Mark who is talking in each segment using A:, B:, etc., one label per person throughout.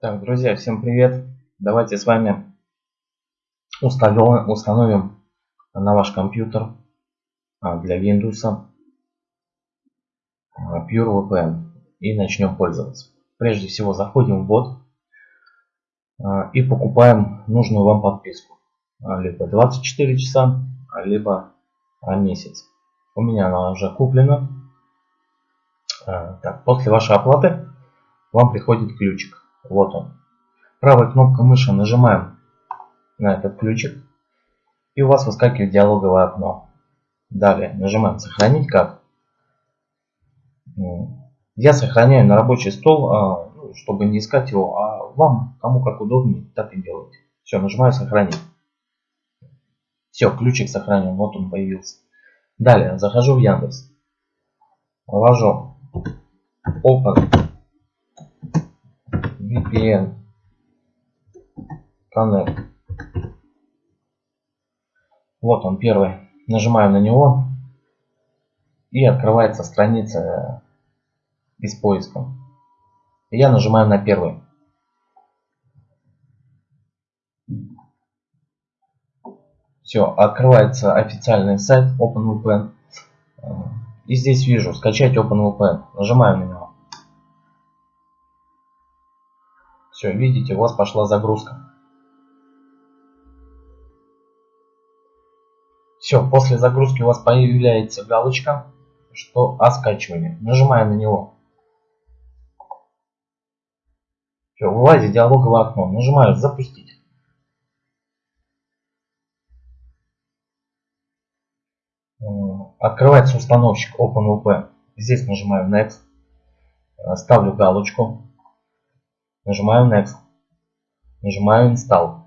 A: Так, друзья, всем привет! Давайте с вами установим, установим на ваш компьютер а, для Windows а, PureVPN и начнем пользоваться. Прежде всего заходим в бот а, и покупаем нужную вам подписку. Либо 24 часа, либо месяц. У меня она уже куплена. Так, после вашей оплаты вам приходит ключик. Вот он. Правой кнопкой мыши нажимаем на этот ключик. И у вас выскакивает диалоговое окно. Далее нажимаем сохранить как. Я сохраняю на рабочий стол, а, ну, чтобы не искать его, а вам, кому как удобнее, так и делайте. Все, нажимаю сохранить. Все, ключик сохранен, вот он появился. Далее, захожу в Яндекс. Ввожу Open VPN Connect. Вот он первый. Нажимаю на него и открывается страница без поиска. Я нажимаю на первый. Все, открывается официальный сайт OpenVPN. И здесь вижу скачать OpenVPN. Нажимаю на него. Все, видите, у вас пошла загрузка. Все, после загрузки у вас появляется галочка, что о скачивании. Нажимаем на него. Все, вылазит диалоговое окно. Нажимаю запустить. Открывается установщик OpenVP. Здесь нажимаю Next. Ставлю галочку. Нажимаю Next. Нажимаю Install.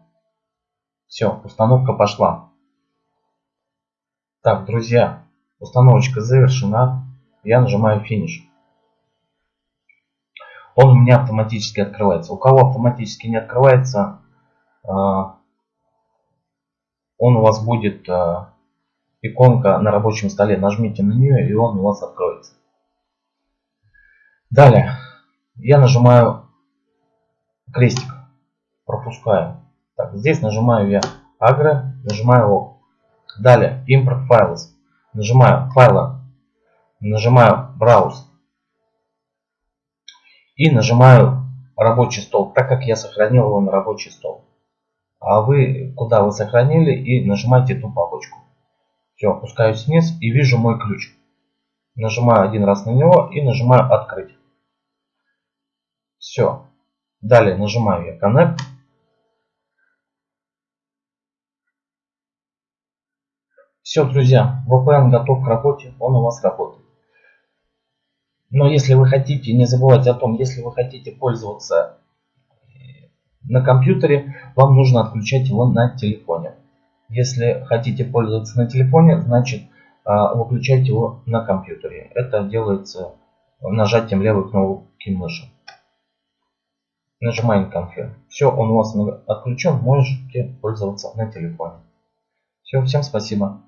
A: Все, установка пошла. Так, друзья, установочка завершена. Я нажимаю Finish. Он у меня автоматически открывается. У кого автоматически не открывается, а, он у вас будет а, иконка на рабочем столе. Нажмите на нее, и он у вас откроется. Далее я нажимаю крестик. Пропускаю. Так, здесь нажимаю я агро, нажимаю ок. Далее import files. Нажимаю файлы, нажимаю browse. И нажимаю рабочий стол, так как я сохранил его на рабочий стол. А вы, куда вы сохранили, и нажимаете эту папочку. Все, опускаюсь вниз и вижу мой ключ. Нажимаю один раз на него и нажимаю открыть. Все, Далее нажимаю я Connect. Все, друзья, VPN готов к работе, он у вас работает. Но если вы хотите, не забывайте о том, если вы хотите пользоваться э, на компьютере, вам нужно отключать его на телефоне. Если хотите пользоваться на телефоне, значит а, выключать его на компьютере. Это делается нажатием левой кнопки мыши нажимаем конфиг. Все, он у вас отключен, можете пользоваться на телефоне. Все, всем спасибо.